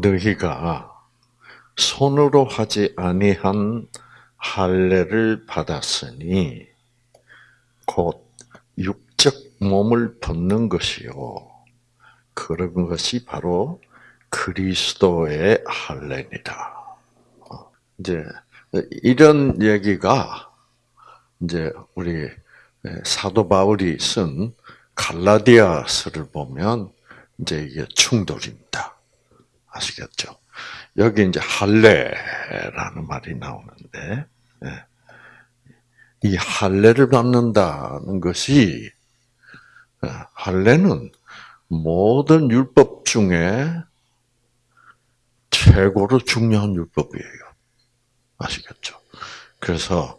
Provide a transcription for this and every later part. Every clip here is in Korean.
너희가 손으로 하지 아니한 할례를 받았으니 곧 육적 몸을 벗는 것이요. 그런 것이 바로 그리스도의 할례니라. 어, 이제 이런 얘기가 이제 우리 사도 바울이 쓴 갈라디아서를 보면 이제 이게 충돌입니다. 아시겠죠? 여기 이제 할례라는 말이 나오는데 예. 이 할례를 받는다는 것이 예, 할례는 모든 율법 중에 최고로 중요한 율법이에요. 아시겠죠? 그래서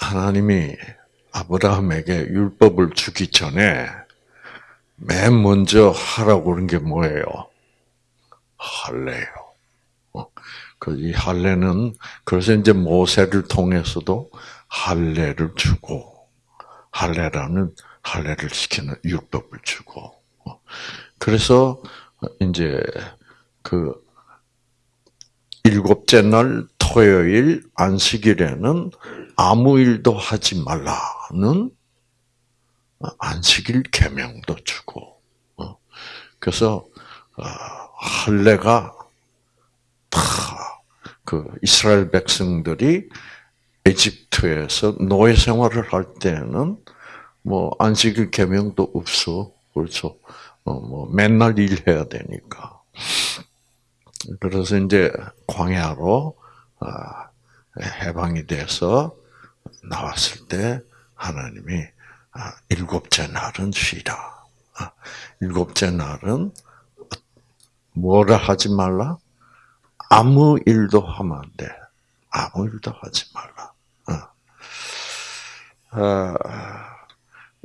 하나님이 아브라함에게 율법을 주기 전에 맨 먼저 하라고 그런 게 뭐예요? 할례요. 어, 그이 할례는 그래서 이제 모세를 통해서도 할례를 주고 할례라는 할례를 시키는 율법을 주고 어, 그래서 이제 그 일곱째 날 토요일 안식일에는 아무 일도 하지 말라는 안식일 계명도 주고 어, 그래서 할례가 다그 이스라엘 백성들이 에집트에서 노예 생활을 할 때는 뭐 안식일 계명도 없어 그렇죠. 어, 뭐 맨날 일해야 되니까. 그래서 이제 광야로 아, 해방이 돼서 나왔을 때 하나님이 아, 일곱째 날은 쉬라. 아, 일곱째 날은 뭐라 하지 말라? 아무 일도 하면 안 돼. 아무 일도 하지 말라. 어.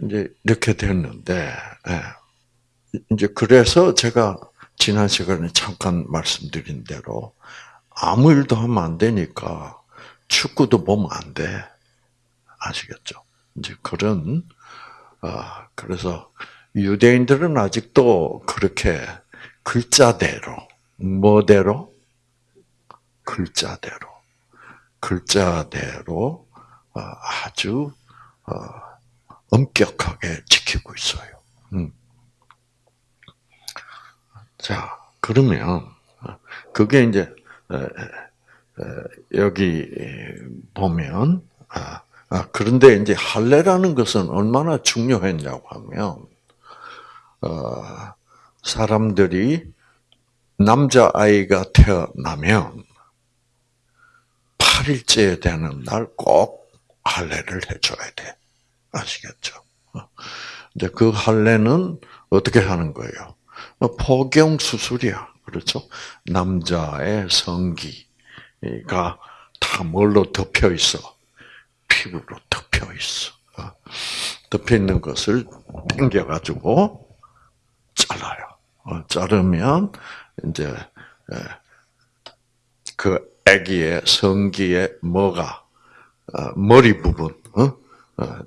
이제 이렇게 됐는데, 예. 이제 그래서 제가 지난 시간에 잠깐 말씀드린 대로 아무 일도 하면 안 되니까 축구도 보면 안 돼. 아시겠죠? 이제 그런, 아, 그래서 유대인들은 아직도 그렇게 글자대로, 뭐대로? 글자대로. 글자대로 어, 아주 어, 엄격하게 지키고 있어요. 음. 자, 그러면 그게 이제 여기 보면 아, 아, 그런데 이제 할례라는 것은 얼마나 중요했냐고 하면 어, 사람들이 남자 아이가 태어나면 8일째 되는 날 꼭 할례를 해줘야 돼. 아시겠죠? 이제 그 할례는 어떻게 하는 거예요? 포경 수술이야. 그렇죠? 남자의 성기가 다 뭘로 덮여 있어? 피부로 덮여 있어. 덮여 있는 것을 당겨가지고 잘라요. 어, 자르면 이제 그 아기의 성기의 뭐가 어, 머리 부분이 어,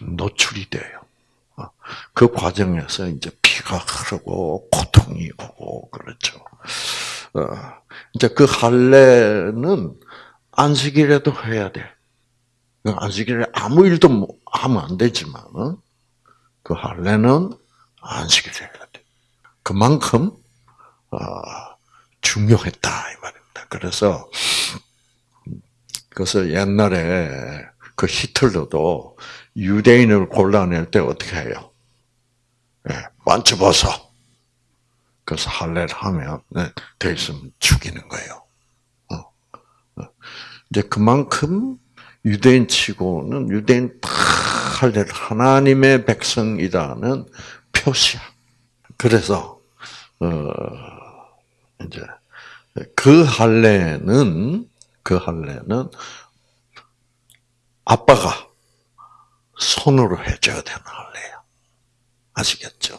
노출이 돼요. 그 과정에서 이제 피가 흐르고 고통이 오고 그렇죠. 이제 그 할례는 안식일에도 해야 돼. 그 안식일에 아무 일도 뭐 하면 안 되지만 그 할례는 안식일에. 그만큼 중요했다 이 말입니다. 그래서 그래서 옛날에 그 히틀러도 유대인을 골라낼 때 어떻게 해요? 네, 만져봐서 그래서 할례를 하면 네, 돼 있으면 죽이는 거예요. 어, 어. 이제 그만큼 유대인 치고는 유대인 다 할례를 하나님의 백성이라는 표시야. 그래서 어 이제 그 할례는 그 할례는 아빠가 손으로 해줘야 되는 할례야. 아시겠죠?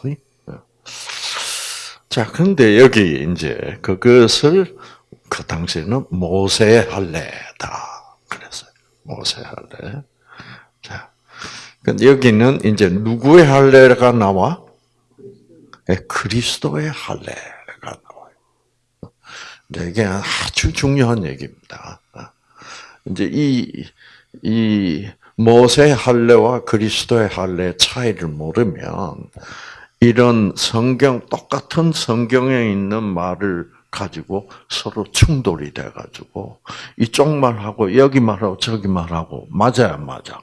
자, 근데 여기 이제 그것을 그 당시에는 모세의 할례다. 그래서 모세 할례. 자, 근데 여기는 이제 누구의 할례가 나와? 네, 그리스도의 할례가 나와요. 이게 아주 중요한 얘기입니다. 이제 이, 이 모세 할례와 그리스도의 할례의 차이를 모르면 이런 성경, 똑같은 성경에 있는 말을 가지고 서로 충돌이 돼가지고 이쪽 말하고 여기 말하고 저기 말하고 맞아야 맞아.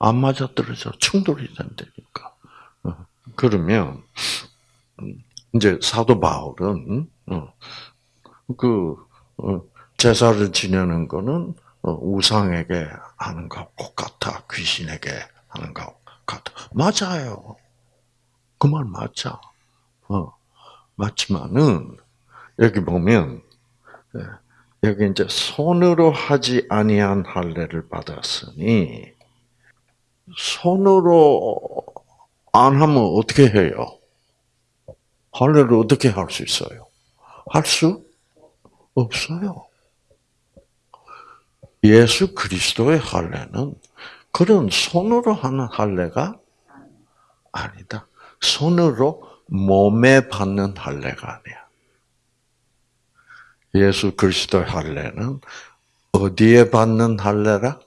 안 맞아 떨어져 충돌이 된다니까. 어, 그러면 이제 사도 바울은 어, 그 어, 제사를 지내는 거는 우상에게 하는 것과 같아 귀신에게 하는 것 같아 맞아요. 그 말 맞아. 어 맞지만은 여기 보면 예, 여기 이제 손으로 하지 아니한 할례를 받았으니 손으로 안 하면 어떻게 해요? 할례를 어떻게 할 수 있어요? 할 수 없어요. 예수 그리스도의 할례는 그런 손으로 하는 할례가 아니다. 손으로 몸에 받는 할례가 아니야. 예수 그리스도의 할례는 어디에 받는 할례라?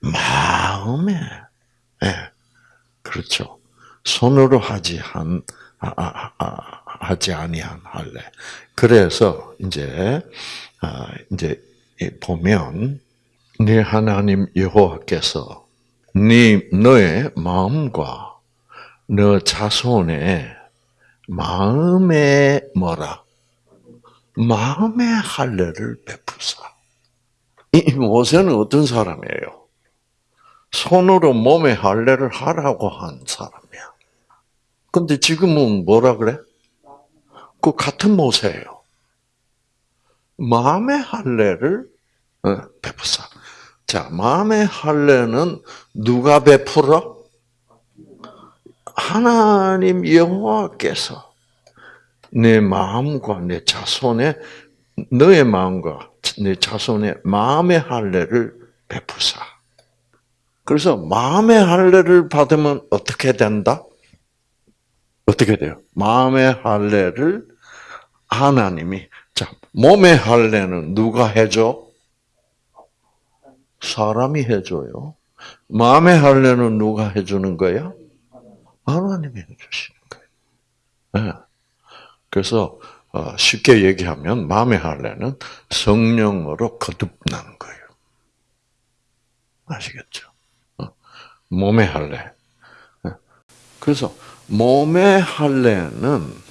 마음에. 예. 네. 그렇죠. 손으로 하지 한 하지 아니한 할례. 그래서 이제 아, 이제 보면 네 하나님 여호와께서 네 너의 마음과 너 자손의 마음에 뭐라 마음의 할례를 베푸사. 이 모세는 어떤 사람이에요? 손으로 몸의 할례를 하라고 한 사람이야. 근데 지금은 뭐라 그래? 그 같은 모세예요. 마음의 할례를 어, 베푸사. 자, 마음의 할례는 누가 베풀어? 하나님 여호와께서 내 마음과 내 자손의 너의 마음과 내 자손의 마음의 할례를 베푸사. 그래서 마음의 할례를 받으면 어떻게 된다? 어떻게 돼요? 마음의 할례를 하나님이 자 몸의 할례는 누가 해줘? 사람이 해줘요. 마음의 할례는 누가 해주는 거야? 하나님이 해주시는 거예요. 네. 그래서 어, 쉽게 얘기하면 마음의 할례는 성령으로 거듭난 거예요. 아시겠죠? 어, 몸의 할례. 네. 그래서 몸의 할례는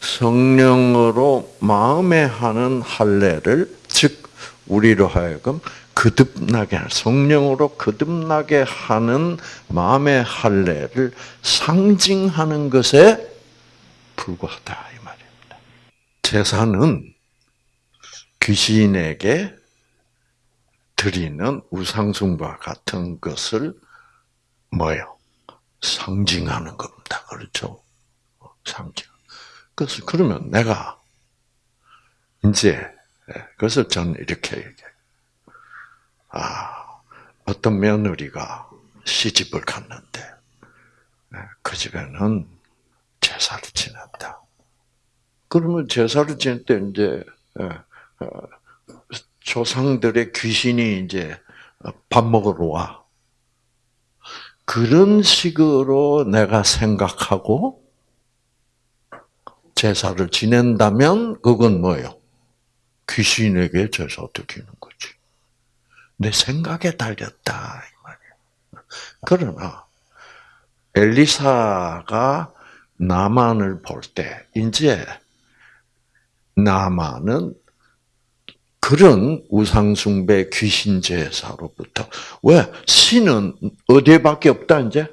성령으로 마음에 하는 할례를 즉 우리로 하여금 거듭나게 성령으로 거듭나게 하는 마음의 할례를 상징하는 것에 불과하다. 제사는 귀신에게 드리는 우상숭과 같은 것을 뭐요? 상징하는 겁니다. 그렇죠? 상징. 그래서 그러면 내가 이제 예, 그래서 저는 이렇게 얘기해. 아 어떤 며느리가 시집을 갔는데 예, 그 집에는 제사를 지냈다. 그러면 제사를 지낼 때 이제 예, 어, 조상들의 귀신이 이제 밥 먹으러 와. 그런 식으로 내가 생각하고 제사를 지낸다면 그건 뭐예요? 귀신에게 제사 드리는 거지. 내 생각에 달렸다 이 말이야. 그러나 엘리사가 나만을 볼 때 이제 나만은 그런 우상숭배 귀신 제사로부터. 왜? 신은 어디에밖에 없다 이제?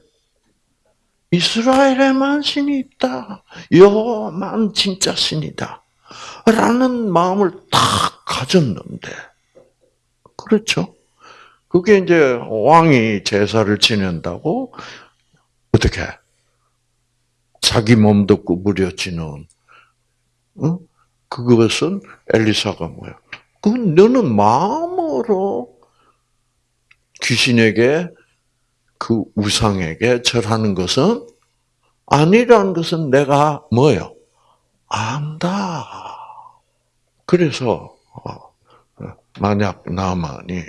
이스라엘에만 신이 있다. 여호와만 진짜 신이다. 라는 마음을 딱 가졌는데. 그렇죠? 그게 이제 왕이 제사를 지낸다고 어떻게? 자기 몸도 구부려지는 응? 그것은 엘리사가 뭐야? 그 너는 마음으로 귀신에게 그 우상에게 절하는 것은 아니라는 것은 내가 뭐요? 안다. 그래서 어, 만약 나만이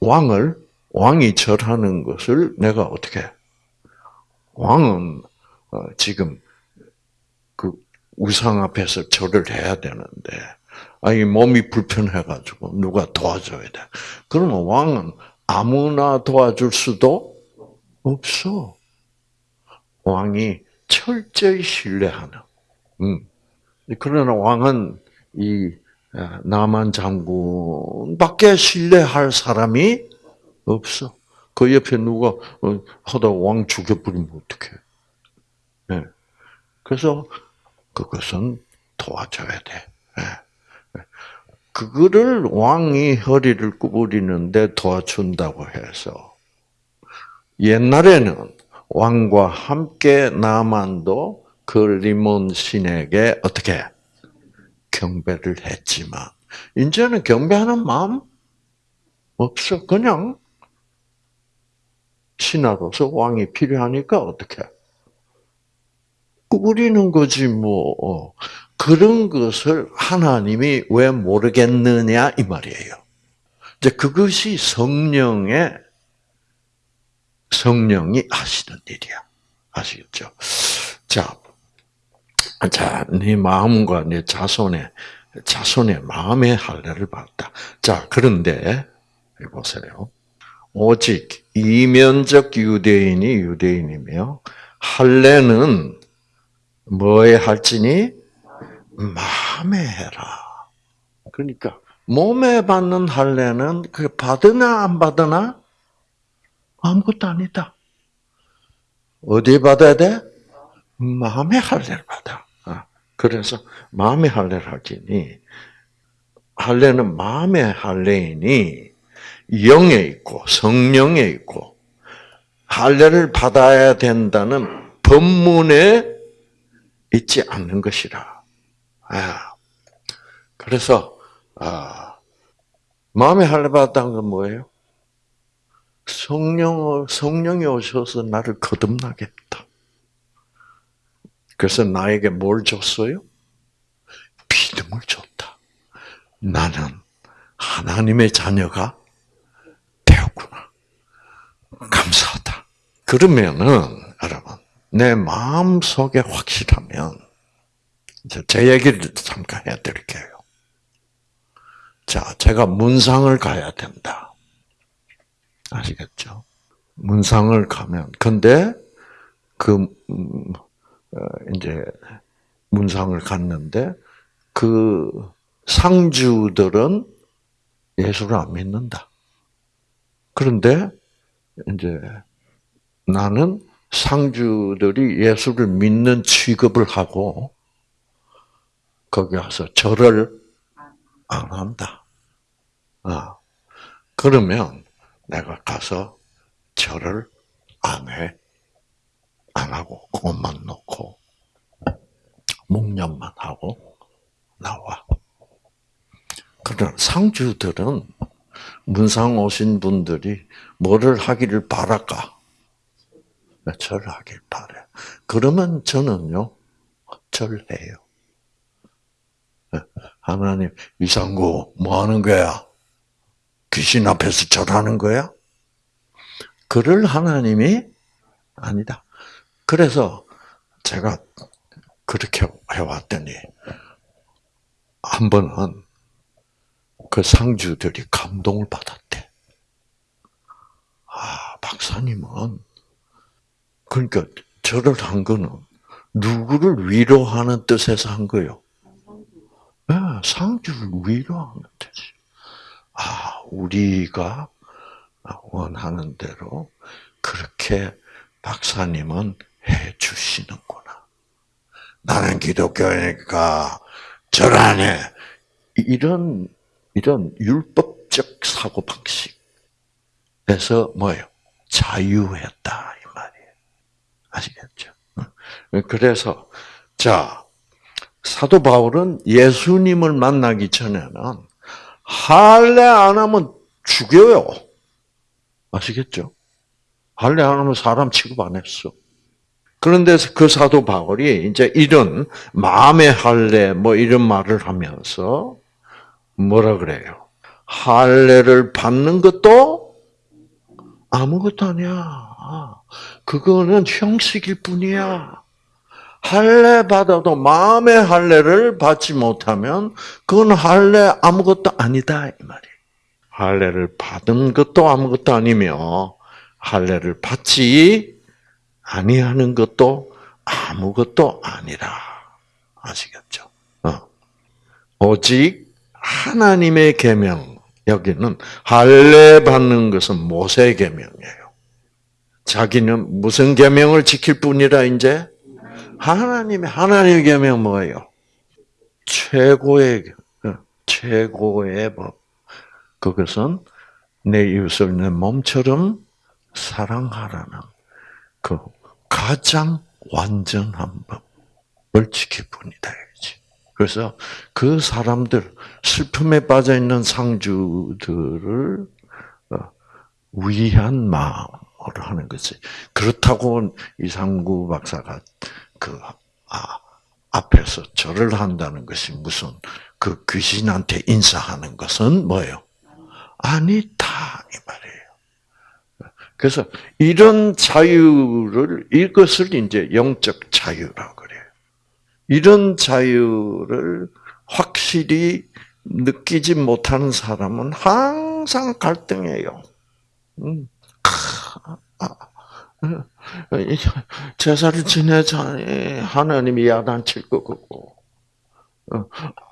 왕을 왕이 절하는 것을 내가 어떻게 왕은 어, 지금 그 우상 앞에서 절을 해야 되는데 아니 몸이 불편해가지고 누가 도와줘야 돼. 그러면 왕은 아무나 도와줄 수도 없어. 왕이 철저히 신뢰하는. 음. 그러나 왕은 이 아, 나만 장군밖에 신뢰할 사람이 없어. 그 옆에 누가 어, 하다 왕 죽여버리면 어떡해. 네. 그래서 그것은 도와줘야 돼. 네. 그거를 왕이 허리를 구부리는데 도와준다고 해서 옛날에는 왕과 함께 나만도 그 리몬 신에게 어떻게 경배를 했지만 이제는 경배하는 마음 없어. 그냥 신하로서 왕이 필요하니까 어떻게 꾸부리는 거지 뭐. 그런 것을 하나님이 왜 모르겠느냐 이 말이에요. 이제 그것이 성령의 성령이 하시는 일이야. 아시겠죠? 자, 자, 네 마음과 네 자손의 자손의 마음의 할례를 받다. 자, 그런데 보세요. 오직 이면적 유대인이 유대인이며 할례는 뭐에 할지니 마음에 해라. 그러니까 몸에 받는 할례는 그 받으나 안 받으나 아무것도 아니다. 어디에 받아야 돼? 마음의 할례를 받아. 아, 그래서 마음의 할례를 하지니 할례는 마음의 할례이니 영에 있고 성령에 있고 할례를 받아야 된다는 법문에 있지 않는 것이라. 아, 그래서 아, 마음의 할례 받았다는 건 뭐예요? 성령 성령이 오셔서 나를 거듭나게 했다. 그래서 나에게 뭘 줬어요? 믿음을 줬다. 나는 하나님의 자녀가 되었구나. 감사하다. 그러면은 여러분 내 마음 속에 확실하면 제 얘기를 잠깐 해드릴게요. 자, 제가 문상을 가야 된다. 아시겠죠? 문상을 가면 근데 그 음, 어, 이제 문상을 갔는데 그 상주들은 예수를 안 믿는다. 그런데 이제 나는 상주들이 예수를 믿는 취급을 하고 거기 가서 절을 안 한다. 아, 그러면 내가 가서 절을 안 해. 안 하고 그것만 놓고 묵념만 하고 나와. 그런 상주들은 문상 오신 분들이 뭐를 하기를 바랄까? 절하길 바래. 그러면 저는요 절해요. 하나님 이상구 뭐 하는 거야? 귀신 앞에서 절하는 거야? 그럴 하나님이 아니다. 그래서 제가 그렇게 해왔더니 한 번은 그 상주들이 감동을 받았대. 아, 박사님은 그러니까 절을 한 거는 누구를 위로하는 뜻에서 한 거요. 네, 상주를 위로하는 뜻이. 아, 우리가 원하는 대로 그렇게 박사님은 해 주시는구나. 나는 기독교니까 절안 해. 이런, 이런 율법적 사고 방식에서 뭐예요? 자유했다. 이 말이에요. 아시겠죠? 그래서, 자, 사도 바울은 예수님을 만나기 전에는 할례 안 하면 죽여요. 아시겠죠? 할례 안 하면 사람 취급 안 했어. 그런데 그 사도 바울이 이제 이런 마음의 할례 뭐 이런 말을 하면서 뭐라 그래요? 할례를 받는 것도 아무것도 아니야. 그거는 형식일 뿐이야. 할례 받아도 마음의 할례를 받지 못하면 그건 할례 아무것도 아니다 이 말이에요. 할례를 받은 것도 아무것도 아니며 할례를 받지 아니하는 것도 아무것도 아니라 아시겠죠? 어. 오직 하나님의 계명 여기는 할례 받는 것은 모세 계명이에요. 자기는 무슨 계명을 지킬 뿐이라 이제 하나님의 하나님의 계명 뭐예요? 최고의 어, 최고의 법. 그것은 내 이웃을 내 몸처럼 사랑하라는 그 가장 완전한 법을 지킬 뿐이다. 그래서 그 사람들 슬픔에 빠져 있는 상주들을 어, 위한 마음으로 하는 거지. 그렇다고 이상구 박사가 그 아, 앞에서 절을 한다는 것이 무슨 그 귀신한테 인사하는 것은 뭐예요? 아니다 이 말이에요. 그래서 이런 자유를 이것을 이제 영적 자유라고 그래요. 이런 자유를 확실히 느끼지 못하는 사람은 항상 갈등해요. 음. 제사를 지내자니 하나님이 야단칠 것 같고 어,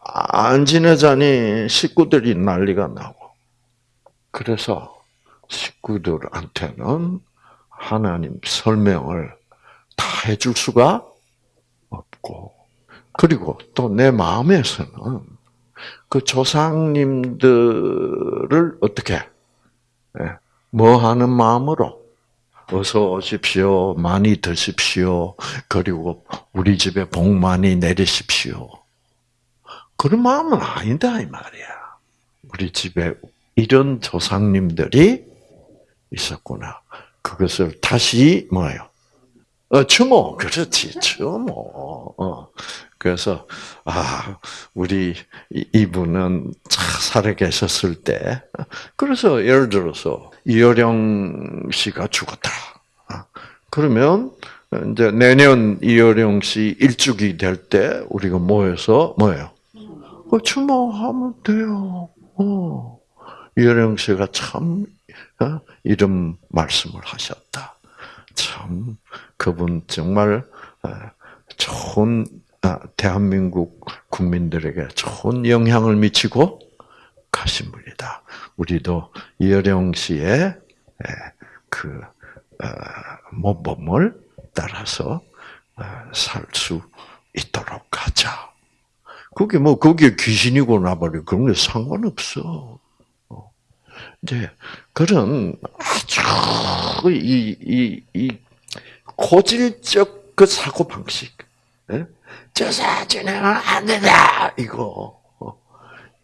안 지내자니 식구들이 난리가 나고. 그래서 식구들한테는 하나님 설명을 다 해줄 수가 없고 그리고 또 내 마음에서는 그 조상님들을 어떻게 예, 뭐 하는 마음으로 어서 오십시오, 많이 드십시오, 그리고 우리 집에 복 많이 내리십시오. 그런 마음은 아니다 이 말이야. 우리 집에 이런 조상님들이 있었구나. 그것을 다시 뭐예요? 어, 추모, 그렇지, 추모. 어. 그래서 아 우리 이분은 살아 계셨을 때 그래서 예를 들어서 이효령 씨가 죽었다. 아, 그러면 이제 내년 이효령 씨 일주기 될 때 우리가 모여서 뭐예요? 그 추모하면 돼요. 어. 이효령 씨가 참 어, 이런 말씀을 하셨다. 참 그분 정말 어, 좋은 아, 대한민국 국민들에게 좋은 영향을 미치고 가신 분이다. 우리도 이여령 씨의 그 어, 모범을 따라서 어, 살수 있도록 하자. 그게 뭐 그게 귀신이고 나버리 그런 게 상관없어. 어. 이제 그런 아주 이이 이 고질적 그 사고 방식. 예? 제사 진행은 안 된다. 이거.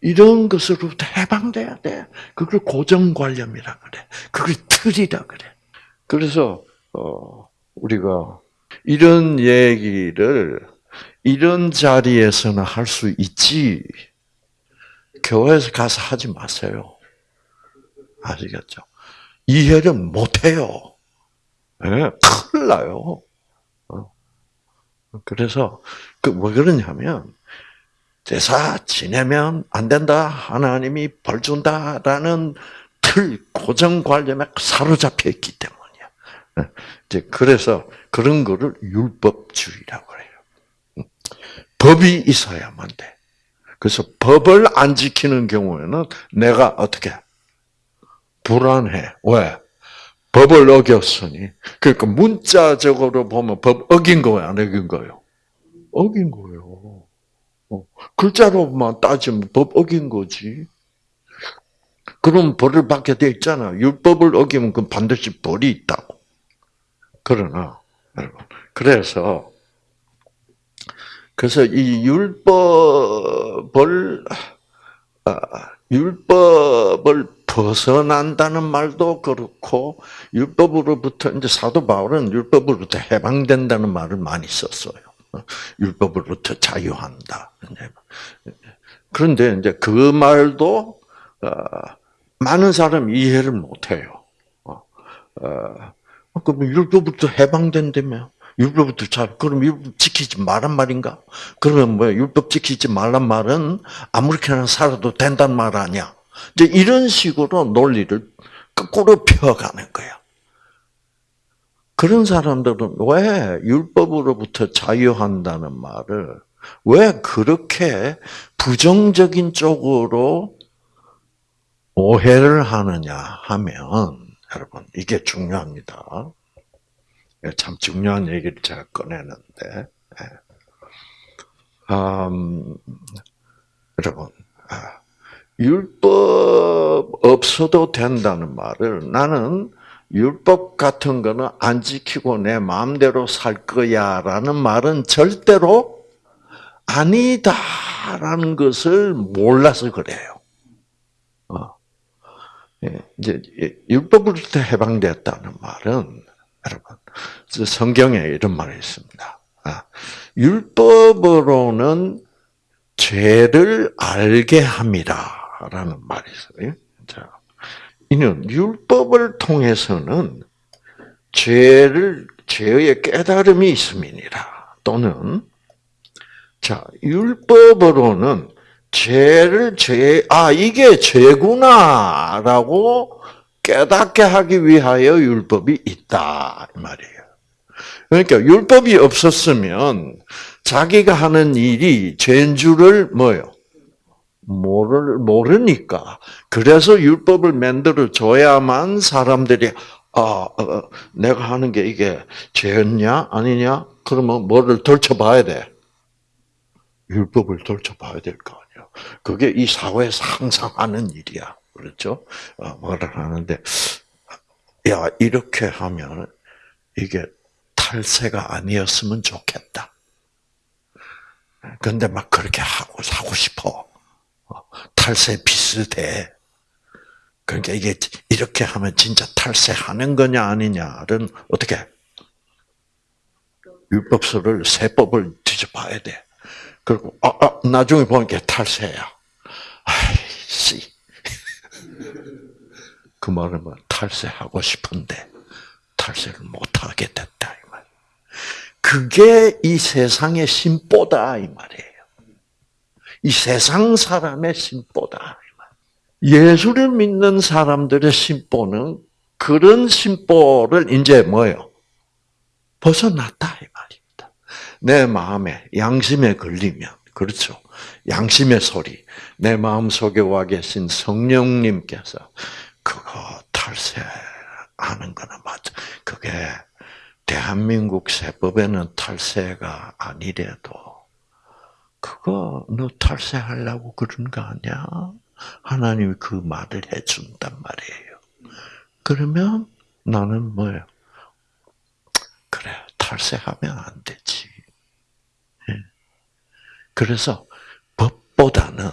이런 것으로부터 해방돼야 돼. 그걸 고정관념이라 그래. 그걸 틀이라 그래. 그래서, 어, 우리가 이런 얘기를 이런 자리에서는 할 수 있지. 교회에서 가서 하지 마세요. 아시겠죠? 이해를 못 해요. 네, 큰일 나요. 그래서 그왜 그러냐면 제사 지내면 안 된다. 하나님이 벌 준다라는 틀 고정관념에 사로잡혀 있기 때문이야. 네. 이제 그래서 그런 거를 율법주의라고 해요. 법이 있어야만 돼. 그래서 법을 안 지키는 경우에는 내가 어떻게 불안해. 왜? 법을 어겼으니. 그러니까 문자적으로 보면 법 어긴 거예요, 안 어긴 거예요? 어긴 거예요. 어, 글자로만 따지면 법 어긴 거지. 그럼 벌을 받게 돼 있잖아. 율법을 어기면 그 반드시 벌이 있다고. 그러나, 여러분. 그래서, 그래서 이 율법을, 아, 율법을 벗어난다는 말도 그렇고 율법으로부터 이제 사도 바울은 율법으로부터 해방된다는 말을 많이 썼어요. 율법으로부터 자유한다. 그런데 이제 그 말도 어, 많은 사람이 이해를 못해요. 어, 어, 그럼 율법부터 해방된다며? 율법부터 잘 그럼 율법 지키지 말란 말인가? 그러면 뭐 율법 지키지 말란 말은 아무렇게나 살아도 된다는 말 아니야? 이제 이런 식으로 논리를 거꾸로 펴가는 거야. 그런 사람들은 왜 율법으로부터 자유한다는 말을 왜 그렇게 부정적인 쪽으로 오해를 하느냐 하면 여러분 이게 중요합니다. 참 중요한 얘기를 제가 꺼내는데 음, 여러분 아, 율법 없어도 된다는 말을 나는 율법 같은 거는 안 지키고 내 마음대로 살 거야 라는 말은 절대로 아니다라는 것을 몰라서 그래요. 어. 예, 이제 율법으로부터 해방됐다는 말은 여러분 성경에 이런 말이 있습니다. 아, 율법으로는 죄를 알게 함이라 라는 말이 있어요. 자, 이는 율법을 통해서는 죄를 죄의 깨달음이 있음이니라 또는 자 율법으로는 죄를 죄, 아, 이게 죄구나 라고 깨닫게 하기 위하여 율법이 있다. 이 말이에요. 그러니까 율법이 없었으면 자기가 하는 일이 죄인 줄을 뭐요? 모를, 모르니까. 그래서 율법을 만들어 줘야만 사람들이, 아, 어, 어, 내가 하는 게 이게 죄였냐? 아니냐? 그러면 뭐를 덜쳐봐야 돼? 율법을 덜쳐봐야 될 거 아니야. 그게 이 사회에서 항상 하는 일이야. 그렇죠? 어, 뭐를 하는데, 야, 이렇게 하면 이게 탈세가 아니었으면 좋겠다. 근데 막 그렇게 하고 사고 싶어. 어, 탈세 비슷해. 그러니까 이게 이렇게 하면 진짜 탈세하는 거냐 아니냐를 어떻게 율법서를 세법을 뒤져봐야 돼. 그리고 아, 아 나중에 보니까 탈세야. 아이씨. 그 말은 뭐 탈세하고 싶은데 탈세를 못 하게 됐다 이 말. 그게 이 세상의 심보다 이 말이에요. 이 세상 사람의 심보다. 예수를 믿는 사람들의 심보는 그런 심보를 이제 뭐요? 벗어났다 이 말입니다. 내 마음에 양심에 걸리면 그렇죠. 양심의 소리, 내 마음 속에 와 계신 성령님께서 그거 탈세하는 거는 맞죠. 그게 대한민국 세법에는 탈세가 아니래도 그거 너 탈세하려고 그런 거 아니야? 하나님이 그 말을 해준단 말이에요. 그러면 나는 뭐예요? 그래 탈세하면 안 되지. 예. 그래서 법보다는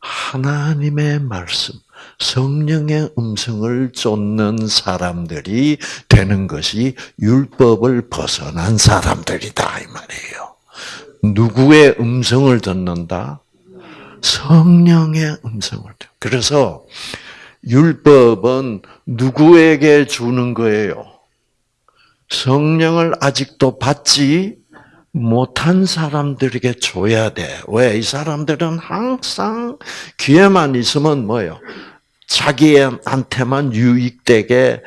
하나님의 말씀, 성령의 음성을 쫓는 사람들이 되는 것이 율법을 벗어난 사람들이다 이 말이에요. 누구의 음성을 듣는다? 성령의 음성을 듣. 그래서 율법은 누구에게 주는 거예요? 성령을 아직도 받지 못한 사람들에게 줘야 돼. 왜? 이 사람들은 항상 귀에만 있으면 뭐요? 자기한테만 유익되게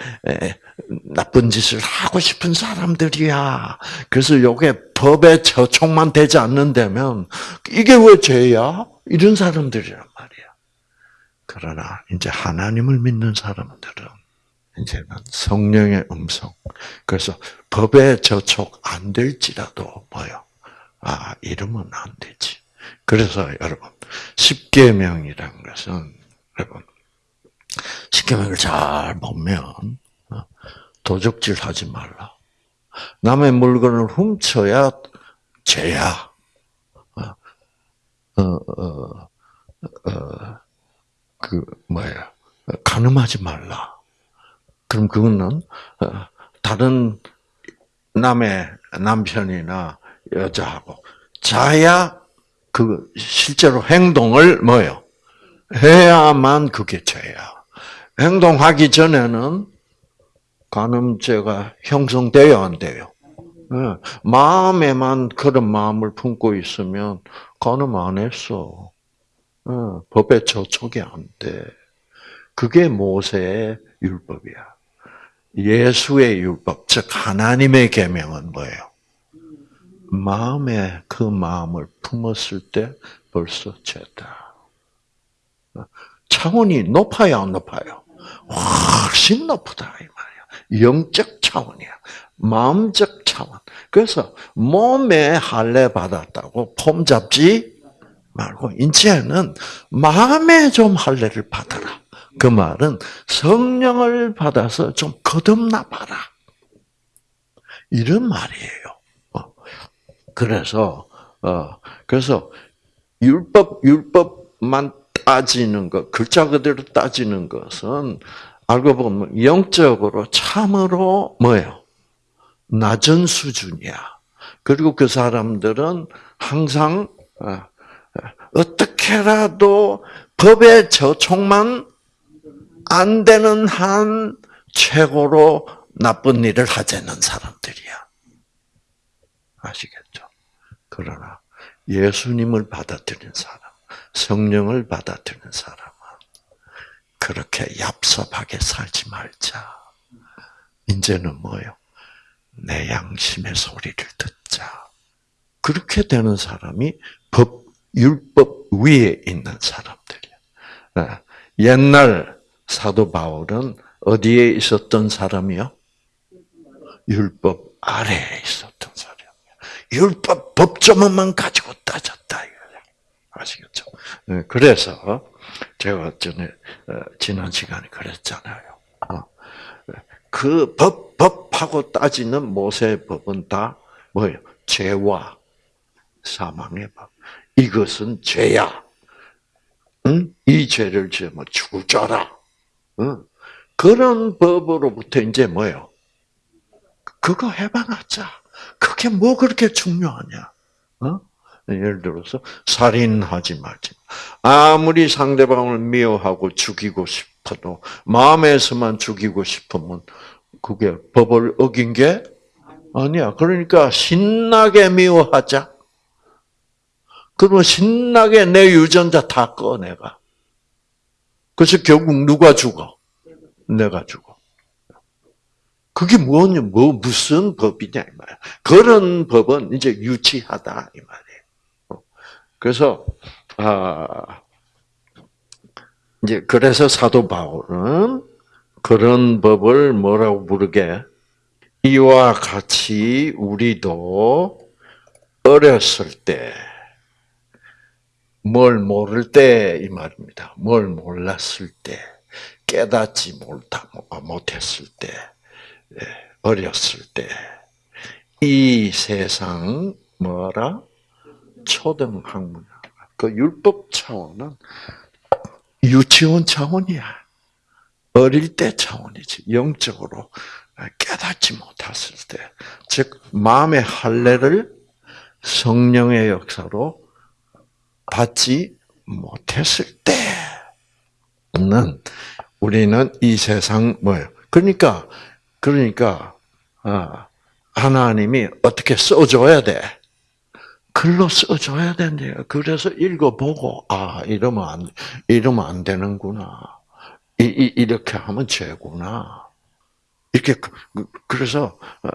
나쁜 짓을 하고 싶은 사람들이야. 그래서 이게 법에 저촉만 되지 않는다면 이게 왜 죄야? 이런 사람들이란 말이야. 그러나 이제 하나님을 믿는 사람들은 이제는 성령의 음성. 그래서 법에 저촉 안 될지라도 뭐요? 아 이러면 안 되지. 그래서 여러분 십계명이란 것은 여러분 십계명을 잘 보면 어, 도적질 하지 말라. 남의 물건을 훔쳐야 죄야. 어, 어, 어, 그 뭐야? 가늠하지 말라. 그럼 그거는 어, 다른 남의 남편이나 여자하고 자야 그 실제로 행동을 뭐요? 해야만 그게 죄야. 행동하기 전에는 간음죄가 형성돼요, 안 돼요? 예, 마음에만 그런 마음을 품고 있으면 간음 안 했어. 예, 법에 저촉이 안 돼. 그게 모세의 율법이야. 예수의 율법, 즉 하나님의 계명은 뭐예요? 마음에 그 마음을 품었을 때 벌써 죄다. 차원이 높아요, 안 높아요? 훨씬 높다. 영적 차원이야. 마음적 차원. 그래서 몸에 할례 받았다고 폼 잡지 말고 이제는 마음에 좀 할례를 받아라. 그 말은 성령을 받아서 좀 거듭나 봐라. 이런 말이에요. 어. 그래서 어 그래서 율법 율법만 따지는 것 글자 그대로 따지는 것은 알고 보면 영적으로 참으로 뭐예요? 낮은 수준이야. 그리고 그 사람들은 항상 어, 어떻게라도 법의 저촉만 안 되는 한 최고로 나쁜 일을 하자는 사람들이야. 아시겠죠? 그러나 예수님을 받아들인 사람, 성령을 받아들인 사람은 그렇게 얍삽하게 살지 말자. 이제는 뭐요? 내 양심의 소리를 듣자. 그렇게 되는 사람이 법, 율법 위에 있는 사람들이야. 아, 옛날 사도 바울은 어디에 있었던 사람이요? 율법 아래에 있었던 사람이야. 율법 법조문만 가지고 따졌다. 아시겠죠? 네, 그래서 제가 전에 어, 지난 시간에 그랬잖아요. 어, 그 법, 법하고 따지는 모세의 법은 다 뭐예요? 죄와 사망의 법. 이것은 죄야. 응? 이 죄를 지으면 죽을 줄. 응? 그런 법으로부터 이제 뭐예요? 그거 해봐놨자. 그게 뭐 그렇게 중요하냐? 어? 예를 들어서 살인하지 말지. 아무리 상대방을 미워하고 죽이고 싶어도 마음에서만 죽이고 싶으면 그게 법을 어긴 게 아니야. 그러니까 신나게 미워하자. 그러면 신나게 내 유전자 다 꺼, 내가. 그래서 결국 누가 죽어? 내가 죽어. 그게 뭐냐, 뭐, 무슨 법이냐, 이 말이야. 그런 법은 이제 유치하다, 이 말이에요. 그래서, 아, 이제, 그래서 사도 바울은 그런 법을 뭐라고 부르게? 이와 같이 우리도 어렸을 때, 뭘 모를 때 이 말입니다. 뭘 몰랐을 때, 깨닫지 못하, 못했을 때, 예, 어렸을 때, 이 세상 뭐라 초등 학문, 그 율법 차원은 유치원 차원이야. 어릴 때 차원이지. 영적으로 깨닫지 못했을 때, 즉 마음의 할례를 성령의 역사로 받지 못했을 때는 우리는 이 세상 뭐예요? 그러니까 그러니까 아, 하나님이 어떻게 써줘야 돼? 글로 써줘야 된대요. 그래서 읽어보고 아 이러면 안 이러면 안 되는구나. 이, 이 이렇게 하면 죄구나. 이렇게 그, 그래서 어,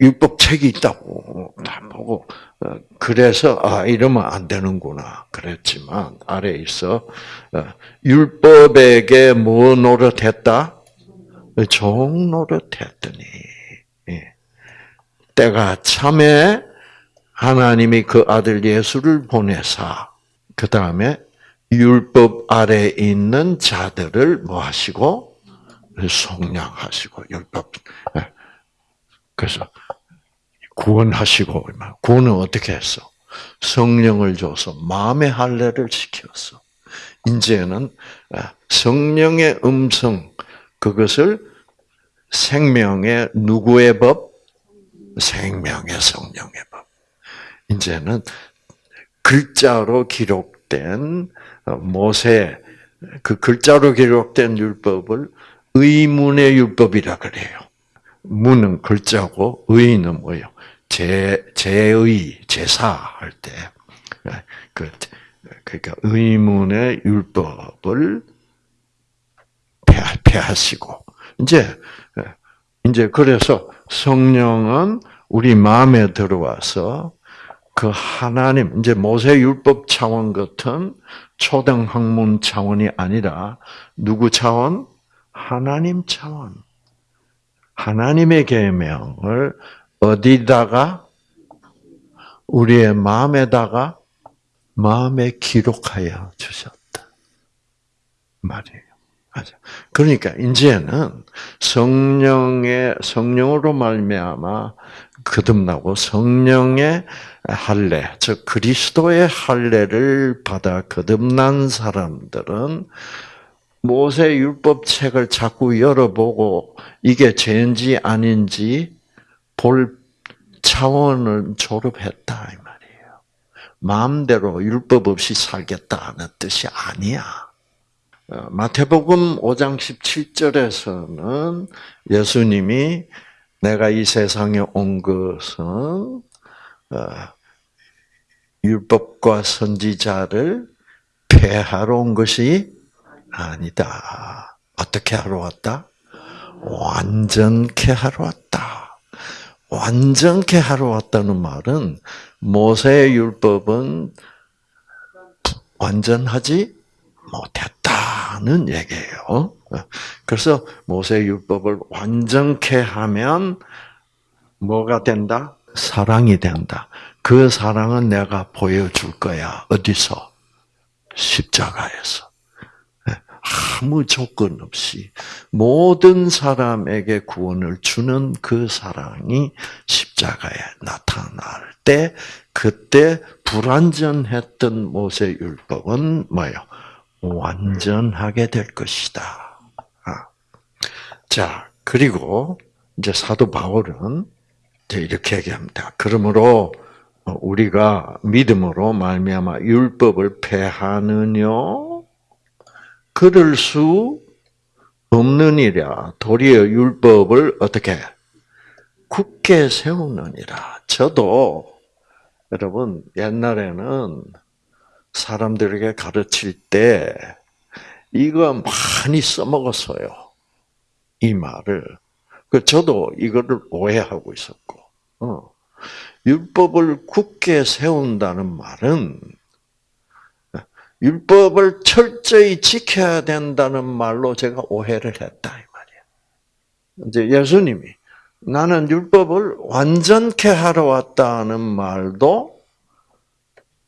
율법 책이 있다고 다 보고 어, 그래서 아 이러면 안 되는구나 그랬지만 아래 있어 어, 율법에게 뭐 노릇했다? 종 노릇했더니 예. 때가 참에 하나님이 그 아들 예수를 보내사 그 다음에 율법 아래 있는 자들을 뭐 하시고 속량하시고 율법 예. 그래서 구원하시고 구원은 어떻게 했어? 성령을 줘서 마음의 할례를 시켰어. 이제는 아, 성령의 음성 그것을 생명의 누구의 법? 생명의 성령의 법. 이제는 글자로 기록된 어, 모세 그 글자로 기록된 율법을 의문의 율법이라 그래요. 문은 글자고 의는 뭐예요? 제 제의 제사 할 때 그 그러니까 의문의 율법을 폐하시고 이제 이제 그래서 성령은 우리 마음에 들어와서 그 하나님 이제 모세 율법 차원 같은 초등 학문 차원이 아니라 누구 차원? 하나님 차원. 하나님의 계명을 어디다가 우리의 마음에다가 마음에 기록하여 주셨다. 말이에요. 맞아. 그러니까 이제는 성령의 성령으로 말미암아 거듭나고 성령의 할례, 즉 그리스도의 할례를 받아 거듭난 사람들은 모세 율법 책을 자꾸 열어보고 이게 죄인지 아닌지 볼 차원을 졸업했다 이 말이에요. 마음대로 율법 없이 살겠다는 뜻이 아니야. 어, 마태복음 5장 17절에서는 예수님이 내가 이 세상에 온 것은 어, 율법과 선지자를 폐하러 온 것이 아니다. 어떻게 하러 왔다? 완전케 하러 왔다. 완전케 하러 왔다는 말은 모세의 율법은 완전하지 못했다는 얘기예요. 그래서 모세 율법을 완전케 하면 뭐가 된다? 사랑이 된다. 그 사랑은 내가 보여줄 거야. 어디서? 십자가에서. 아무 조건 없이 모든 사람에게 구원을 주는 그 사랑이 십자가에 나타날 때 그때 불완전했던 모세 율법은 뭐예요? 완전하게 될 것이다. 아. 자, 그리고 이제 사도 바울은 이렇게 얘기합니다. 그러므로 우리가 믿음으로 말미암아 율법을 폐하느냐 그럴 수 없느니라. 도리어 율법을 어떻게 굳게 세우느니라. 저도 여러분 옛날에는 사람들에게 가르칠 때 이거 많이 써먹었어요. 이 말을. 그 저도 이거를 오해하고 있었고, 어. 율법을 굳게 세운다는 말은 율법을 철저히 지켜야 된다는 말로 제가 오해를 했다 이 말이야. 이제 예수님이 나는 율법을 완전케 하러 왔다는 말도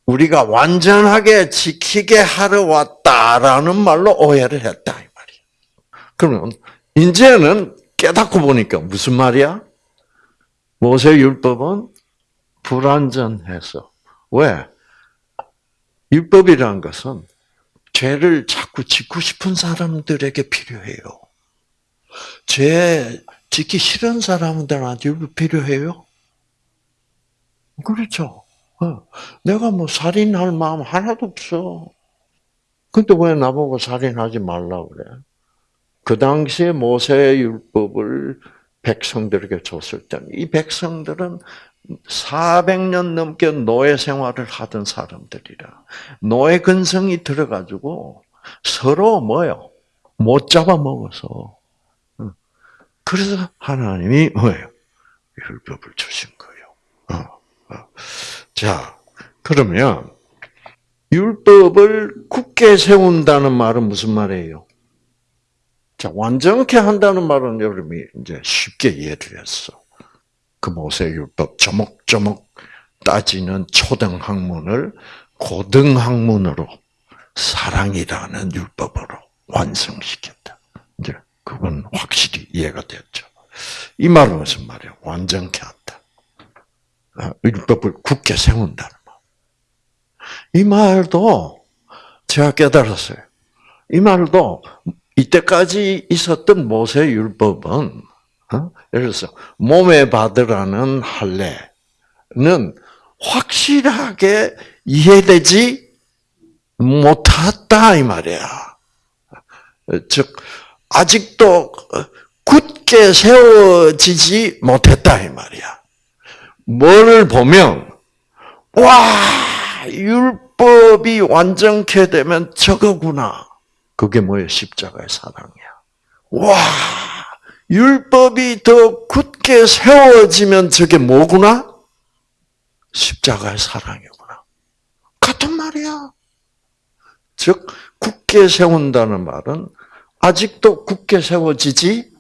우리가 완전하게 지키게 하러 왔다라는 말로 오해를 했다 이 말이야. 그러면 이제는 깨닫고 보니까 무슨 말이야? 모세 율법은 불완전해서 왜? 율법이라는 것은 죄를 자꾸 짓고 싶은 사람들에게 필요해요. 죄 짓기 싫은 사람들한테 율법 필요해요? 그렇죠. 어. 내가 뭐 살인할 마음 하나도 없어. 근데 왜 나보고 살인하지 말라 그래? 그 당시에 모세의 율법을 백성들에게 줬을 때, 이 백성들은 400년 넘게 노예 생활을 하던 사람들이라. 노예 근성이 들어가지고 서로 뭐요? 못 잡아먹어서. 그래서 하나님이 뭐예요? 율법을 주신 거예요. 어, 어. 자, 그러면 율법을 굳게 세운다는 말은 무슨 말이에요? 자, 완전케 한다는 말은 여러분이 이제 쉽게 이해를 했어. 그 모세율법 조목조목 따지는 초등학문을 고등학문으로 사랑이라는 율법으로 완성시켰다. 이제 그건 확실히 이해가 됐죠. 이 말은 무슨 말이야? 완전케 한다. 아, 율법을 굳게 세운다는 말. 이 말도 제가 깨달았어요. 이 말도 이때까지 있었던 모세 율법은 어? 예를 들어서 몸에 받으라는 할례는 확실하게 이해되지 못했다 이 말이야. 즉 아직도 굳게 세워지지 못했다 이 말이야. 뭐를 보면 와 율법이 완전케 되면 저거구나. 그게 뭐예요? 십자가의 사랑이야. 와 율법이 더 굳게 세워지면 저게 뭐구나? 십자가의 사랑이구나. 같은 말이야. 즉 굳게 세운다는 말은 아직도 굳게 세워지지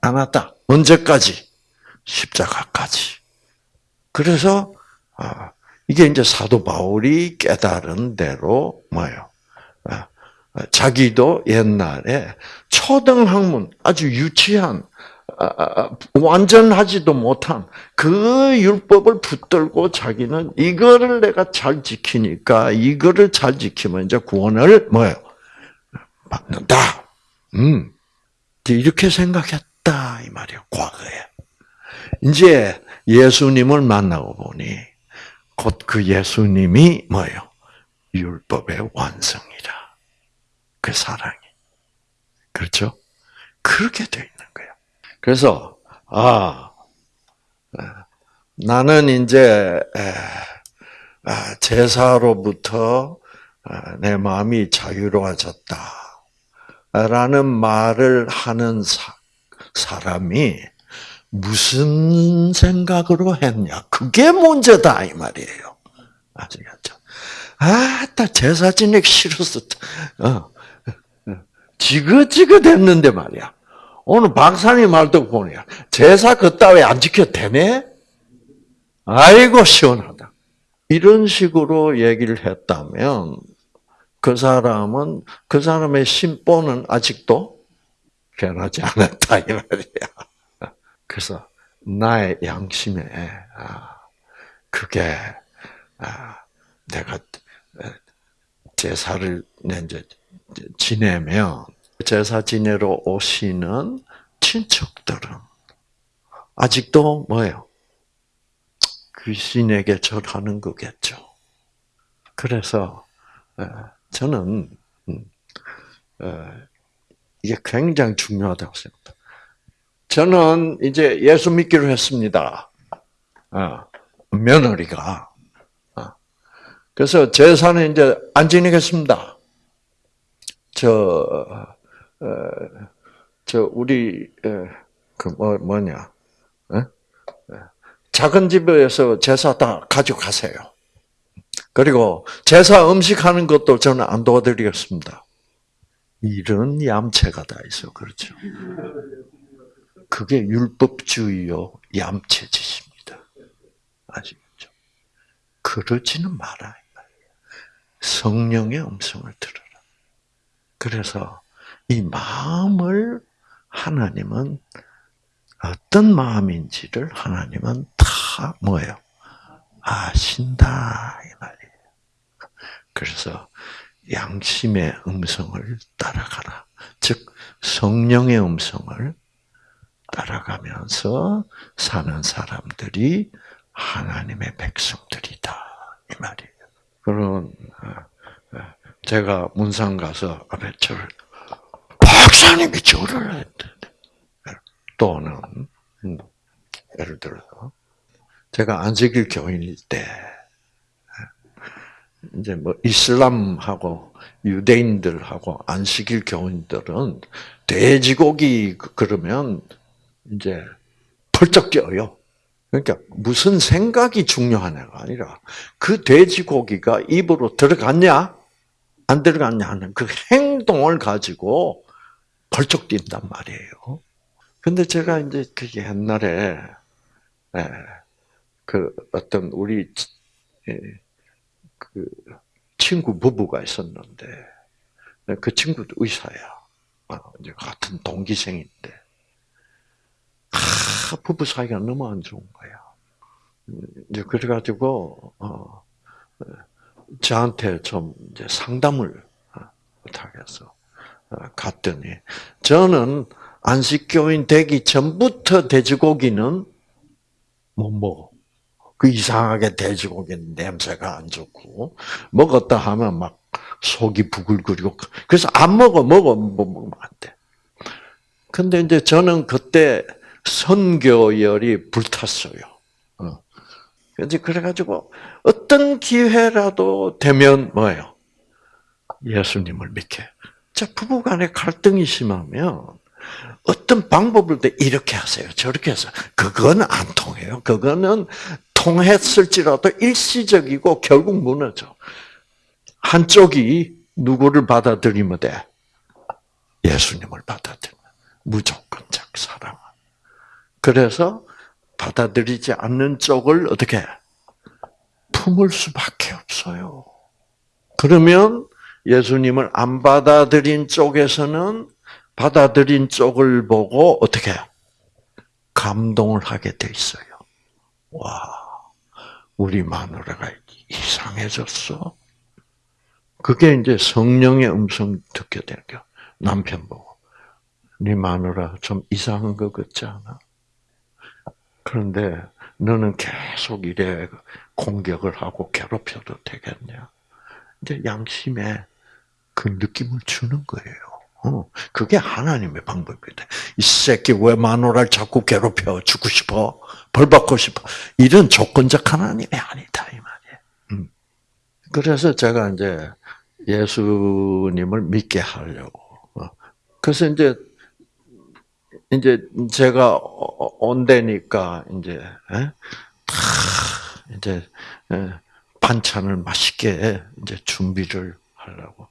않았다. 언제까지? 십자가까지. 그래서 아, 이게 이제 사도 바울이 깨달은 대로 뭐예요? 아, 자기도 옛날에 초등학문 아주 유치한 아, 완전하지도 못한 그 율법을 붙들고 자기는 이거를 내가 잘 지키니까 이거를 잘 지키면 이제 구원을 뭐예요? 받는다. 음. 이렇게 생각했다 이 말이에요. 과거에. 이제 예수님을 만나고 보니 곧 그 예수님이 뭐예요? 율법의 완성이라. 그 사랑이. 그렇죠? 그렇게 되어 있는 거예요. 그래서 아 나는 이제 아, 제사로부터 아, 내 마음이 자유로워졌다. 라는 말을 하는 사, 사람이 무슨 생각으로 했냐. 그게 문제다, 이 말이에요. 아시겠죠? 아, 딱 제사 지내기 싫었어. 어. 지긋지긋 했는데 말이야. 오늘 박사님 말도 보니까 제사 그따위 안 지켜도 되네? 아이고, 시원하다. 이런 식으로 얘기를 했다면, 그 사람은, 그 사람의 심보는 아직도 변하지 않았다, 이 말이야. 그래서, 나의 양심에, 아, 그게, 아, 내가 제사를 이제 지내면 제사 지내러 오시는 친척들은 아직도 뭐예요? 귀신에게 절하는 거겠죠. 그래서 저는 음, 이게 굉장히 중요하다고 생각합니다. 저는 이제 예수 믿기로 했습니다. 어, 며느리가 그래서 제사는 이제 안 지내겠습니다. 저, 어, 저 우리 그 뭐, 뭐냐, 작은 집에서 제사 다 가져가세요. 그리고 제사 음식하는 것도 저는 안 도와드리겠습니다. 이런 얌체가 다 있어, 그렇죠? 그게 율법주의요, 얌체짓입니다. 아시겠죠? 그러지는 말아요. 성령의 음성을 들어라. 그래서 이 마음을 하나님은 어떤 마음인지를 하나님은 다 뭐예요? 아신다 이 말이에요. 그래서 양심의 음성을 따라가라. 즉 성령의 음성을 따라가면서 사는 사람들이 하나님의 백성들이다 이 말이에요. 그런 어, 어, 제가 문상 가서 앞에 절 박사님이 절을 했대. 또는 음, 예를 들어서 제가 안식일 교인일 때 이제 뭐 이슬람하고 유대인들하고 안식일 교인들은 돼지고기 그러면 이제 펄쩍 뛰어요. 그러니까 무슨 생각이 중요한 애가 아니라 그 돼지고기가 입으로 들어갔냐 안 들어갔냐 하는 그 행동을 가지고 벌쩍 뛴단 말이에요. 근데 제가 이제 그 옛날에 예, 그 어떤 우리 예, 그 친구 부부가 있었는데 그 친구도 의사야. 어, 이제 같은 동기생인데 아, 부부 사이가 너무 안 좋은 거야. 이제 그래가지고 어, 저한테 좀 이제 상담을 부탁해서 어, 갔더니 저는 안식교인 되기 전부터 돼지고기는 못 먹어. 그 이상하게 돼지고기 냄새가 안 좋고 먹었다 하면 막 속이 부글거리고 그래서 안 먹어 먹어 뭐 먹으면 안 돼. 근데 이제 저는 그때 선교열이 불탔어요. 어. 이제 그래가지고 어떤 기회라도 되면 뭐예요? 예수님을 믿게. 자 부부간에 갈등이 심하면 어떤 방법을 이렇게 하세요. 저렇게 해서 그건 안 통해요. 그거는 통했을지라도 일시적이고 결국 무너져. 한쪽이 누구를 받아들이면 돼? 예수님을 받아들여. 무조건적 사랑. 그래서 받아들이지 않는 쪽을 어떻게 품을 수밖에 없어요. 그러면 예수님을 안 받아들인 쪽에서는 받아들인 쪽을 보고 어떻게 감동을 하게 돼 있어요. 와, 우리 마누라가 이상해졌어. 그게 이제 성령의 음성 듣게 되죠. 남편 보고. 네 마누라 좀 이상한 것 같지 않아? 그런데 너는 계속 이래 공격을 하고 괴롭혀도 되겠냐? 이제 양심에 그 느낌을 주는 거예요. 어, 그게 하나님의 방법이다. 이 새끼 왜 마누라를 자꾸 괴롭혀 죽고 싶어? 벌 받고 싶어? 이런 조건적 하나님이 아니다 이 말이에요. 음. 그래서 제가 이제 예수님을 믿게 하려고. 어. 그래서 이제 이제 제가 온다니까 이제 이제 반찬을 맛있게 이제 준비를 하려고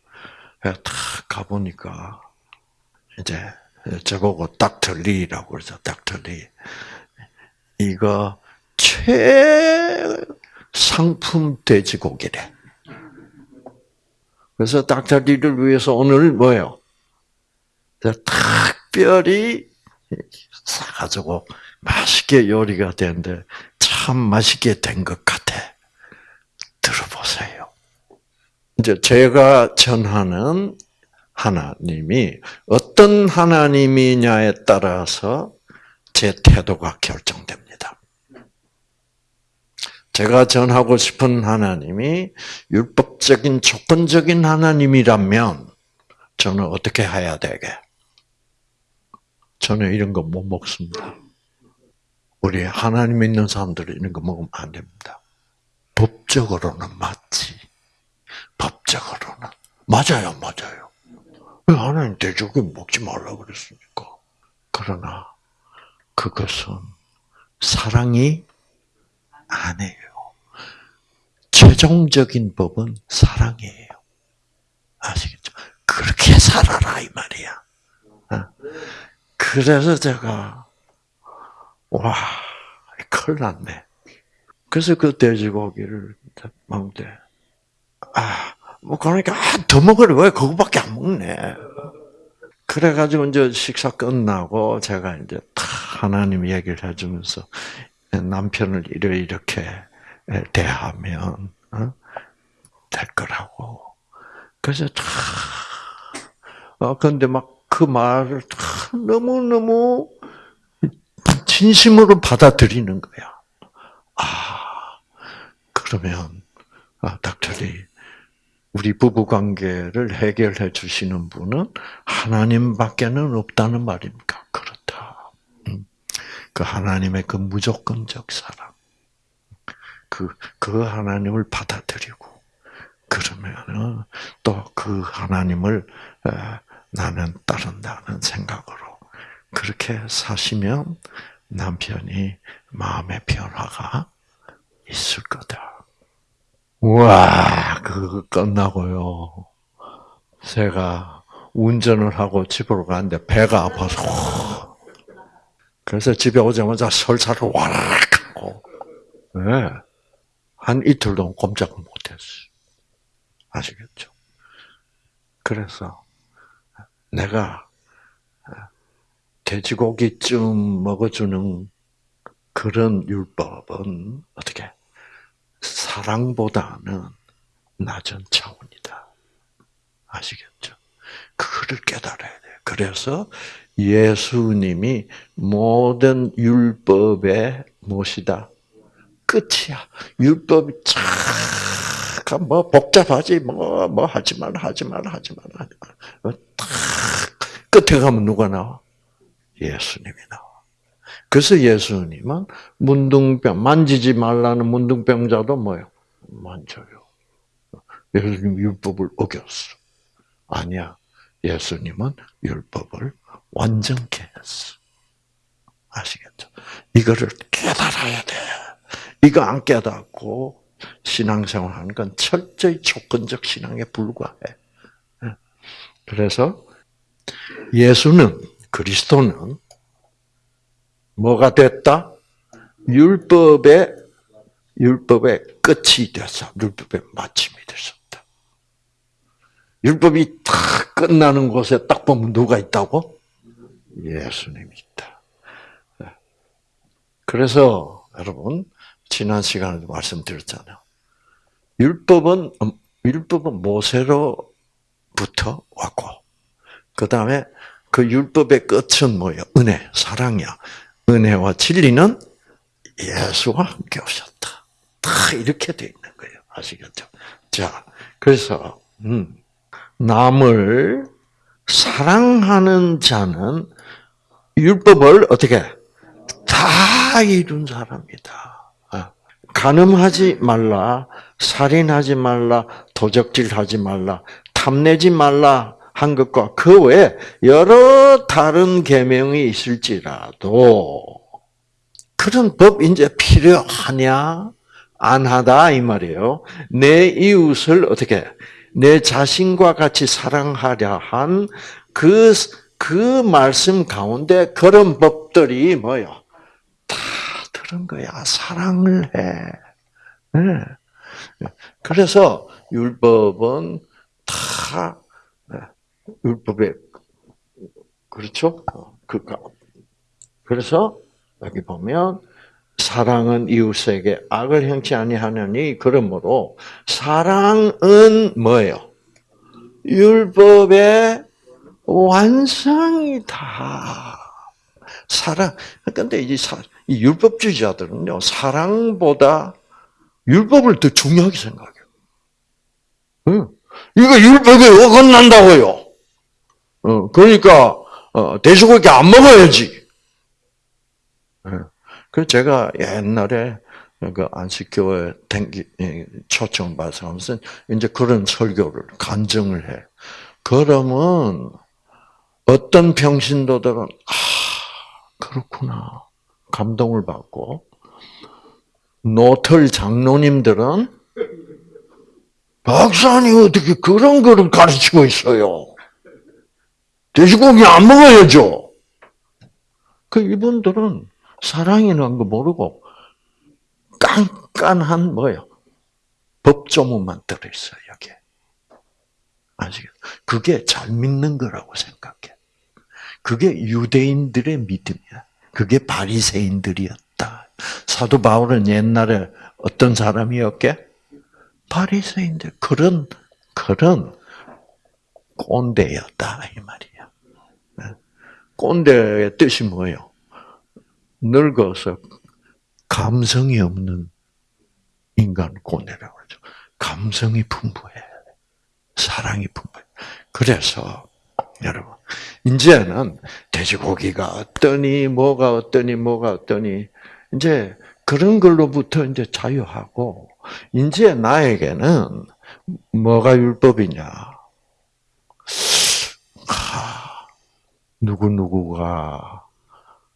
탁 가보니까 이제 저거고 닥터리라고 그러죠. 닥터리. 이거 최상품 돼지고기래. 그래서 닥터리를 위해서 오늘 뭐예요? 특별히 사가지고 맛있게 요리가 되는데 참 맛있게 된 것 같아. 들어보세요. 이제 제가 전하는 하나님이 어떤 하나님이냐에 따라서 제 태도가 결정됩니다. 제가 전하고 싶은 하나님이 율법적인 조건적인 하나님이라면 저는 어떻게 해야 되게? 저는 이런 거 못 먹습니다. 우리 하나님 믿는 사람들은 이런 거 먹으면 안 됩니다. 법적으로는 맞지. 법적으로는. 맞아요, 맞아요. 왜 하나님 돼지고기 먹지 말라 그랬습니까? 그러나 그것은 사랑이 아니에요. 최종적인 법은 사랑이에요. 아시겠죠? 그렇게 살아라 이 말이야. 어? 그래서 제가 와 큰일 났네. 그래서 그 돼지고기를 먹는데 아 뭐 그러니까 아, 더 먹으래 왜 그거밖에 안 먹네. 그래가지고 이제 식사 끝나고 제가 이제 하나님 얘기를 해주면서 남편을 이렇게 대하면 어? 될 거라고. 그래서 다 어, 근데 막 그 말을 너무 너무 진심으로 받아들이는 거야. 아 그러면 아, 닥터리 우리 부부 관계를 해결해 주시는 분은 하나님밖에는 없다는 말입니까? 그렇다. 음. 그 하나님의 그 무조건적 사랑. 그, 그 하나님을 받아들이고, 그러면은 또 그 하나님을 나는 따른다는 생각으로 그렇게 사시면 남편이 마음의 변화가 있을 거다. 와, 그거 끝나고요. 제가 운전을 하고 집으로 가는데 배가 아파서 그래서 집에 오자마자 설사를 와락 하고 네. 한 이틀 동안 꼼짝을 못했어요. 아시겠죠? 그래서 내가 돼지고기쯤 먹어주는 그런 율법은 어떻게 사랑보다는 낮은 차원이다. 아시겠죠? 그거를 깨달아야 돼. 그래서 예수님이 모든 율법의 무엇이다? 끝이야. 율법이 참 뭐 복잡하지 뭐 뭐 하지 말라 하지 말라 하지 말라 하지 말 라. 딱 끝에 가면 누가 나와? 예수님이 나와. 그래서 예수님은 문둥병 만지지 말라는 문둥병자도 뭐요? 만져요. 예수님 율법을 어겼어. 아니야. 예수님은 율법을 완전케 했어. 아시겠죠? 이거를 깨달아야 돼. 이거 안 깨닫고 신앙생활 하는 건 철저히 조건적 신앙에 불과해. 그래서 예수는, 그리스도는 뭐가 됐다? 율법의, 율법의 끝이 됐어. 율법의 마침이 됐었다. 율법이 다 끝나는 곳에 딱 보면 누가 있다고? 예수님이 있다. 그래서 여러분 지난 시간에도 말씀드렸잖아요. 율법은 율법은 모세로 부터 왔고 그 다음에 그 율법의 끝은 뭐예요? 은혜, 사랑이야. 은혜와 진리는 예수와 함께 오셨다. 다 이렇게 돼 있는 거예요. 아시겠죠? 자, 그래서 음, 남을 사랑하는 자는 율법을 어떻게 다 이룬 사람이다. 아, 간음하지 말라, 살인하지 말라, 도적질하지 말라, 탐내지 말라 한 것과 그 외에 여러 다른 계명이 있을지라도 그런 법 이제 필요하냐? 안 하다 이 말이에요. 내 이웃을 어떻게 내 자신과 같이 사랑하려 한 그그 말씀 가운데 그런 법들이 뭐요? 다 들은 거야. 사랑을 해. 네. 그래서 율법은 다 네. 율법에 그렇죠? 그 그래서 여기 보면 사랑은 이웃에게 악을 행치 아니하느니 그러므로 사랑은 뭐예요? 율법의 완성이다. 사랑. 근데 이, 사, 이 율법주의자들은요, 사랑보다 율법을 더 중요하게 생각해요. 응. 이거 율법에 어긋난다고요. 어, 그러니까, 어, 돼지고기 안 먹어야지. 그 제가 옛날에 그 안식교회 댕기 초청 받아서 하면서 이제 그런 설교를 간증을 해. 그러면 어떤 평신도들은 아 그렇구나 감동을 받고 노털 장로님들은 박사님 어떻게 그런 거를 가르치고 있어요? 돼지고기 안 먹어야죠. 그 이분들은 사랑이라는 거 모르고 깐깐한 뭐요? 법조문만 들어있어요 여기에. 아시겠? 그게 잘 믿는 거라고 생각해. 그게 유대인들의 믿음이야. 그게 바리새인들이었다. 사도 바울은 옛날에 어떤 사람이었게? 바리새인들 그런 그런 꼰대였다 이 말이야. 네. 꼰대의 뜻이 뭐예요? 늙어서 감성이 없는 인간 꼰대라고 그러죠. 감성이 풍부해. 사랑이 풍부해. 그래서 여러분 이제는 돼지고기가 어떠니 뭐가 어떠니 뭐가 어떠니 이제 그런 걸로부터 이제 자유하고 이제 나에게는 뭐가 율법이냐? 아, 누구 누구가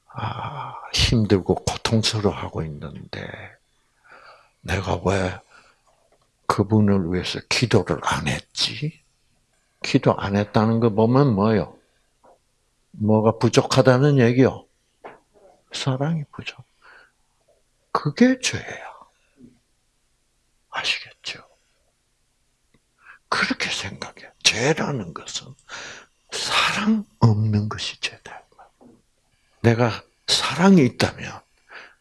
아, 힘들고 고통스러워하고 있는데 내가 왜 그분을 위해서 기도를 안 했지? 기도 안 했다는 거 보면 뭐요? 뭐가 부족하다는 얘기요? 사랑이 부족. 그게 죄야. 아시겠죠? 그렇게 생각해. 죄라는 것은 사랑 없는 것이 죄다. 내가 사랑이 있다면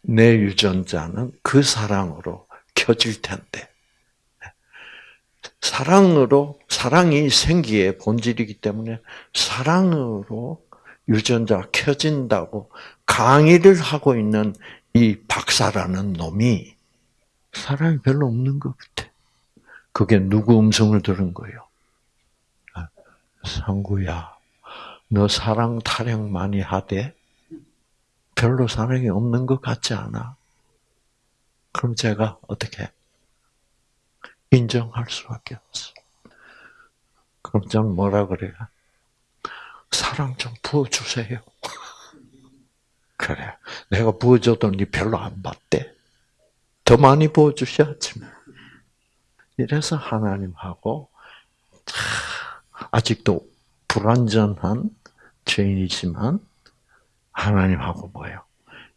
내 유전자는 그 사랑으로 켜질 텐데 사랑으로 사랑이 생기의 본질이기 때문에 사랑으로 유전자 켜진다고 강의를 하고 있는 이 박사라는 놈이 사랑이 별로 없는 것 같아. 그게 누구 음성을 들은 거예요? 아, 상구야, 너 사랑 타령 많이 하되 별로 사랑이 없는 것 같지 않아? 그럼 제가 어떻게 인정할 수밖에 없어. 그럼 저는 뭐라 그래요? 사랑 좀 부어주세요. 그래. 내가 부어줘도 니 별로 안 받대. 더 많이 부어주셔야지. 뭐. 이래서 하나님하고 아직도 불완전한 죄인이지만 하나님하고 뭐예요?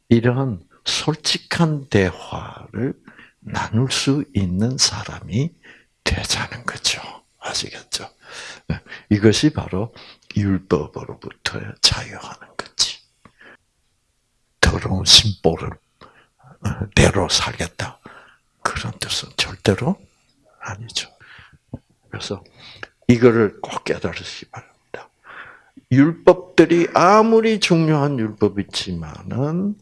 이런 솔직한 대화를 나눌 수 있는 사람이 되자는 거죠. 아시겠죠? 네. 이것이 바로 율법으로부터 자유하는 거지. 더러운 심보를 어, 대로 살겠다. 그런 뜻은 절대로 아니죠. 그래서 이거를 꼭 깨달으시기 바랍니다. 율법들이 아무리 중요한 율법이지만은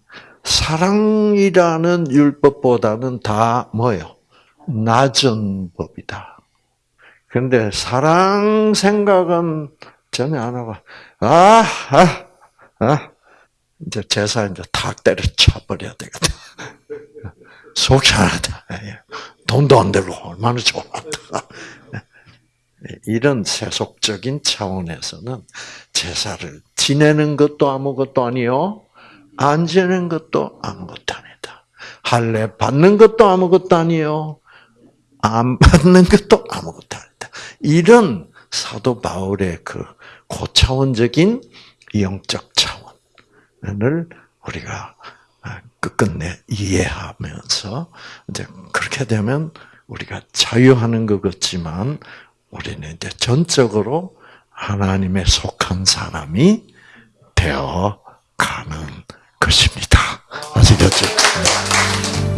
사랑이라는 율법보다는 다 뭐요? 낮은 법이다. 그런데 사랑 생각은 전혀 안 하고 아, 아, 아. 이제 제사 이제 탁 때려쳐 버려야 되거든. 속시원하다. 예. 돈도 안 들고 얼마나 좋아. 이런 세속적인 차원에서는 제사를 지내는 것도 아무것도 아니요. 안 지내는 것도 아무것도 아니다. 할례 받는 것도 아무것도 아니요. 안 받는 것도 아무것도 아니다. 이런 사도 바울의 그 고차원적인 영적 를 우리가 아, 끝끝내 이해하면서 이제 그렇게 되면 우리가 자유하는 것 같지만 우리는 이제 전적으로 하나님의 속한 사람이 되어 가는 것입니다. 아시겠죠?